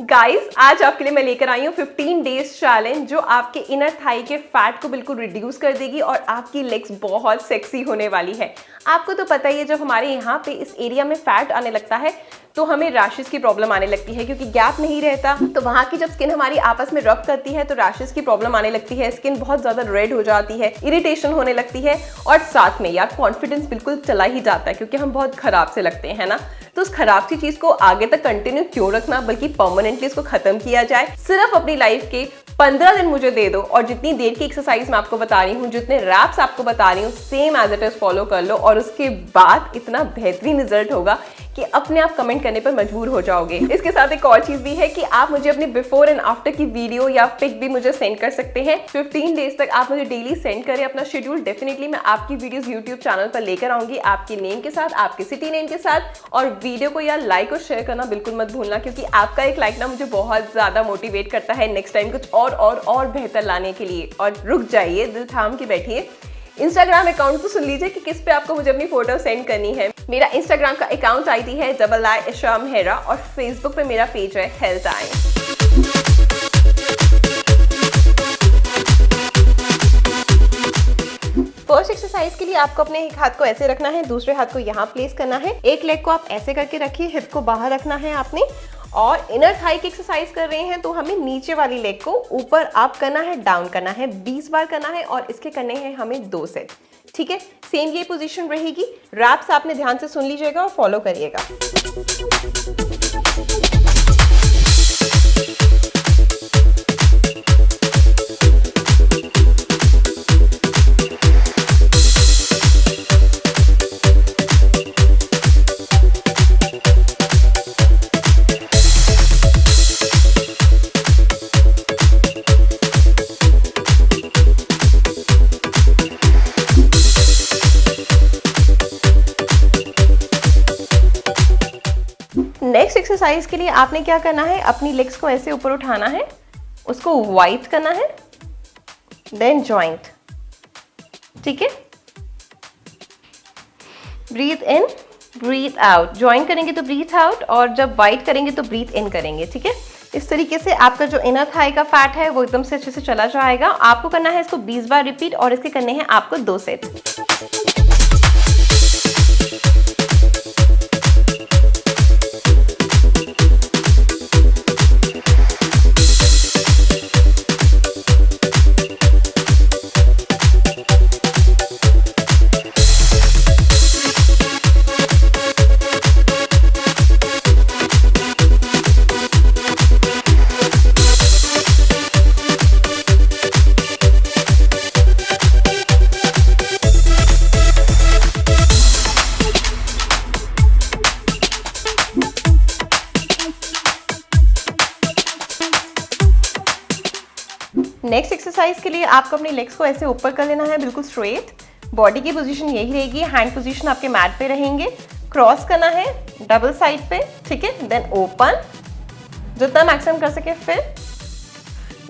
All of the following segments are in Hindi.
गाइस आज आपके लिए मैं लेकर आई हूँ 15 डेज़ चैलेंज जो आपके इनर थाई के फैट को बिल्कुल रिड्यूस कर देगी और आपकी लेग्स बहुत सेक्सी होने वाली है। आपको तो पता ही है, जब हमारे यहाँ पे इस एरिया में फैट आने लगता है तो हमें रैशेस की प्रॉब्लम आने लगती है, क्योंकि गैप नहीं रहता। तो वहाँ की जब स्किन हमारी आपस में रब करती है तो रैशेस की प्रॉब्लम आने लगती है। स्किन बहुत ज़्यादा रेड हो जाती है इरिटेशन होने लगती है और साथ में यार कॉन्फिडेंस बिल्कुल चला ही जाता है, क्योंकि हम बहुत खराब से लगते हैं ना? तो उस खराब सी चीज़ को आगे तक कंटिन्यू क्यों रखना, बल्कि परमानेंटली इसको खत्म किया जाए? सिर्फ़ अपनी लाइफ के पंद्रह दिन मुझे दे दो और जितनी देर की एक्सरसाइज मैं आपको बता रही हूँ, जितने रैप्स आपको बता रही हूँ same as it is follow कर लो और उसके बाद इतना बेहतरीन रिज़ल्ट होगा। कि अपने आप कमेंट करने पर मजबूर हो जाओगे। इसके साथ एक और चीज़ भी है कि आप मुझे अपनी बिफोर एंड आफ्टर की वीडियो या पिक भी मुझे सेंड कर सकते हैं। 15 डेज़ तक आप मुझे डेली सेंड करें अपना शेड्यूल डेफिनेटली मैं आपकी वीडियोस यूट्यूब चैनल पर लेकर आऊँगी आपके नेम के साथ, आपके सिटी नेम के साथ। और वीडियो को यार लाइक और शेयर करना बिल्कुल मत भूलना क्योंकि आपका एक लाइक ना मुझे बहुत ज़्यादा मोटिवेट करता है नेक्स्ट टाइम कुछ और और और बेहतर लाने के लिए। और रुक जाइए, दिल थाम के बैठिए। इंस्टाग्राम अकाउंट तो सुन लीजिए कि किस पे आपको मुझे अपनी फ़ोटो सेंड करनी है। मेरा इंस्टाग्राम का अकाउंट आईडी है डबल आई इशाम हेरा और फेसबुक पे मेरा पेज है हेल्थ आई फ़र्स्ट एक्सरसाइज के लिए आपको अपने एक हाथ को ऐसे रखना है, दूसरे हाथ को यहाँ प्लेस करना है। एक लेग को आप ऐसे करके रखिए हिप को बाहर रखना है आपने। और इनर थाई की एक्सरसाइज कर रहे हैं तो हमें नीचे वाली लेग को ऊपर अप करना है डाउन करना है 20 बार करना है और इसके करने हैं हमें दो सेट ठीक है? सेम ये पोजीशन रहेगी. रैप्स आपने ध्यान से सुन लीजिएगा और फॉलो करिएगा. नेक्स्ट एक्सरसाइज के लिए आपने क्या करना है? अपनी लेग्स को ऐसे ऊपर उठाना है, उसको वाइट करना है देन जॉइंट ठीक है? Breathe in breathe out join करेंगे तो ब्रीथ आउट और जब वाइट करेंगे तो ब्रीथ इन करेंगे, ठीक है? इस तरीके से आपका जो इनर थाई का फैट है, वो एकदम से अच्छे से चला जाएगा। आपको करना है इसको 20 बार रिपीट और इसके करने हैं आपको दो सेट नेक्स्ट एक्सरसाइज के लिए आपको अपनी लेग्स को ऐसे ऊपर कर लेना है, बिल्कुल स्ट्रेट बॉडी की पोजीशन यही रहेगी हैंड पोजीशन आपके मैट पे रहेंगे. क्रॉस करना है डबल साइड पे, ठीक है? देन ओपन जितना मैक्सिमम कर सके फिर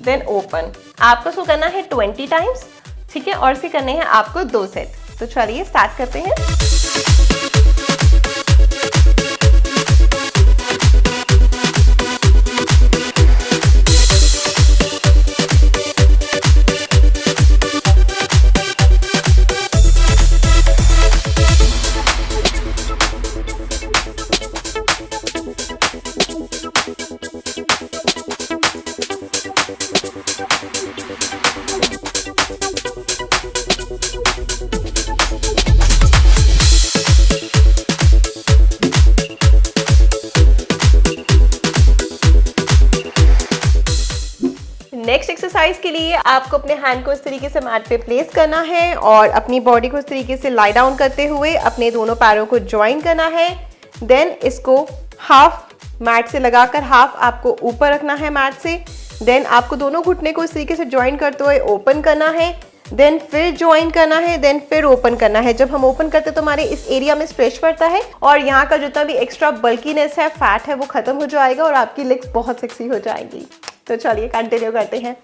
देन ओपन आपको इसको करना है ट्वेंटी टाइम्स ठीक है? और इसके करने हैं आपको दो सेट तो चलिए स्टार्ट करते हैं. एक्सरसाइज के लिए आपको अपने हैंड को इस तरीके से मैट पे प्लेस करना है और अपनी बॉडी को इस तरीके से लाई डाउन करते हुए अपने दोनों पैरों को ज्वाइन करना है। देन इसको हाफ़ मैट से लगाकर हाफ़ आपको ऊपर रखना है मैट से। देन आपको दोनों घुटने को इस तरीके से ज्वाइन करते हुए ओपन करना है। देन फिर ज्वाइन करना है देन फिर ओपन करना है। जब हम ओपन करते हैं तो हमारे इस एरिया में स्ट्रेच पड़ता है और यहाँ का जितना भी एक्स्ट्रा बल्कीनेस है फैट है, वो खत्म हो जाएगा और आपकी लेग्स बहुत सेक्सी हो जाएगी। तो चलिए कंटिन्यू करते हैं।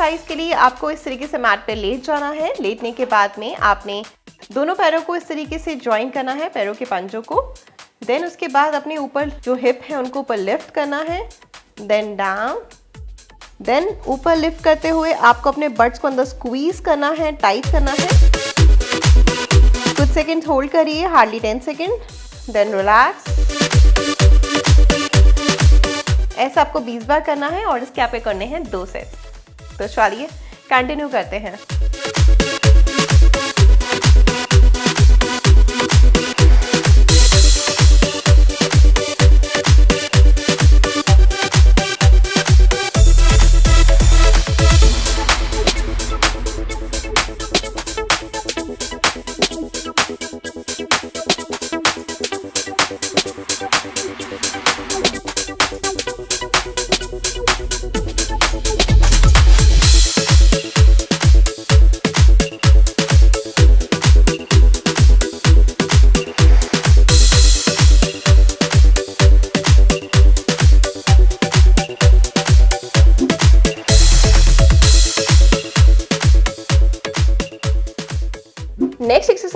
एक्सरसाइज के लिए आपको इस तरीके से मैट पे लेट जाना है। लेटने के बाद में आपने दोनों पैरों को इस तरीके से ज्वाइन करना है, पैरों के पंजों को। देन उसके बाद अपने ऊपर जो हिप है, उनको ऊपर लिफ्ट करना है। देन डाउन देन ऊपर लिफ्ट करते हुए आपको अपने बर्ड्स को अंदर स्क्वीज करना है टाइट करना है। कुछ सेकंड होल्ड करिए hardly ten second then relax ऐसा आपको 20 बार करना है और इसके आपके करने हैं दो सेट तो चलिए कंटिन्यू करते हैं।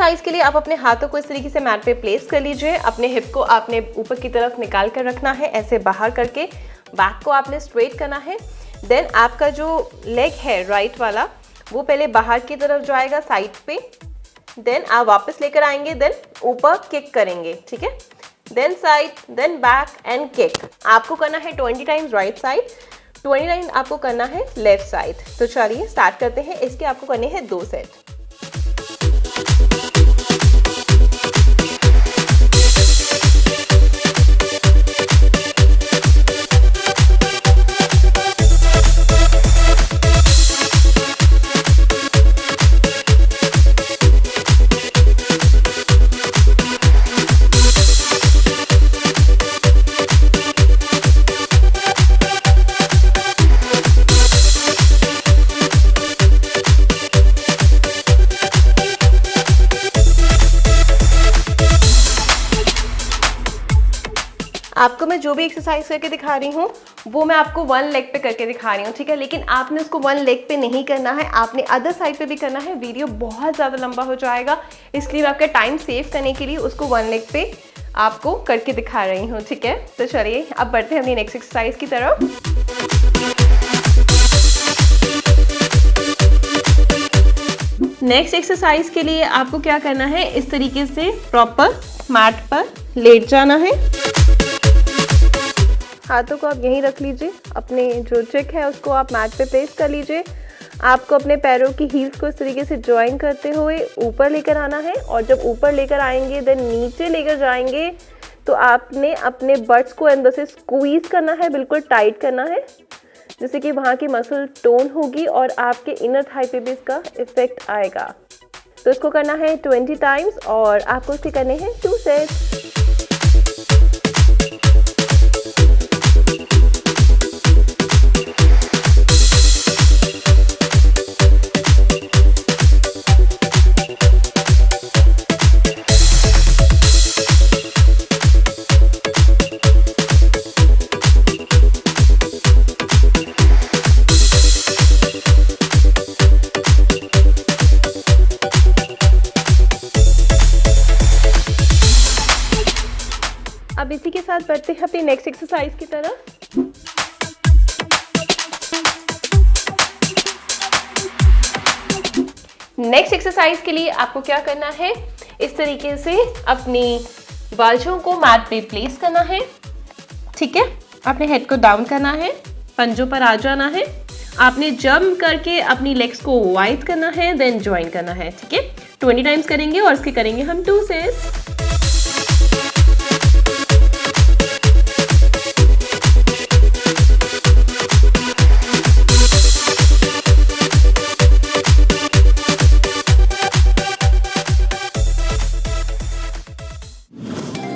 एक्सरसाइज के लिए आप अपने हाथों को इस तरीके से मैट पे प्लेस कर लीजिए। अपने हिप को आपने ऊपर की तरफ़ निकाल कर रखना है, ऐसे बाहर करके। बैक को आपने स्ट्रेट करना है। देन आपका जो लेग है राइट वाला, वो पहले बाहर की तरफ़ जाएगा साइड पे। देन आप वापस लेकर आएँगे देन ऊपर किक करेंगे, ठीक है? Then side then back and kick आपको करना है 20 टाइम्स राइट साइड 29 आपको करना है लेफ़्ट साइड तो चलिए स्टार्ट करते हैं। इसके आपको करने हैं दो सेट मैं जो भी एक्सरसाइज करके दिखा रही हूँ, वो मैं आपको वन लेग पे करके दिखा रही हूँ, ठीक है? लेकिन आपने उसको वन लेग पे नहीं करना है, आपने अदर साइड पे भी करना है वीडियो बहुत ज़्यादा लंबा हो जाएगा। इसलिए मैं आपका टाइम सेव करने के लिए उसको वन लेग पे आपको करके दिखा रही हूँ, ठीक है? तो चलिए, अब बढ़ते हैं अपनी नेक्स्ट एक्सरसाइज की तरफ़। नेक्स्ट एक्सरसाइज के लिए आपको क्या करना है? इस तरीके से प्रॉपर मैट पर लेट जाना है। हाथों को आप यहीं रख लीजिए, अपने जो चिक है उसको आप मैट पे प्लेस कर लीजिए। आपको अपने पैरों की हील्स को इस तरीके से ज्वाइन करते हुए ऊपर लेकर आना है और जब ऊपर लेकर आएँगे देन नीचे लेकर जाएँगे तो आपने अपने बर्ड्स को अंदर से स्क्वीज करना है, बिल्कुल टाइट करना है, जिससे कि वहाँ की मसल टोन होगी और आपके इनर थाई पे भी इसका इफ़ेक्ट आएगा। तो इसको करना है 20 टाइम्स और आपको इसके करने हैं टू सेट्स साथ बढ़ते हैं अपनी नेक्स्ट एक्सरसाइज की तरफ़। नेक्स्ट एक्सरसाइज के लिए आपको क्या करना है? इस तरीके से अपनी बाजों को मैट पे प्लेस करना है। ठीक है? अपने हेड को डाउन करना है, पंजों पर आ जाना है। आपने जंप करके अपनी लेग्स को वाइड करना है देन ज्वाइन करना है, ठीक है? ट्वेंटी टाइम्स करेंगे और इसके करेंगे हम टू सेट्स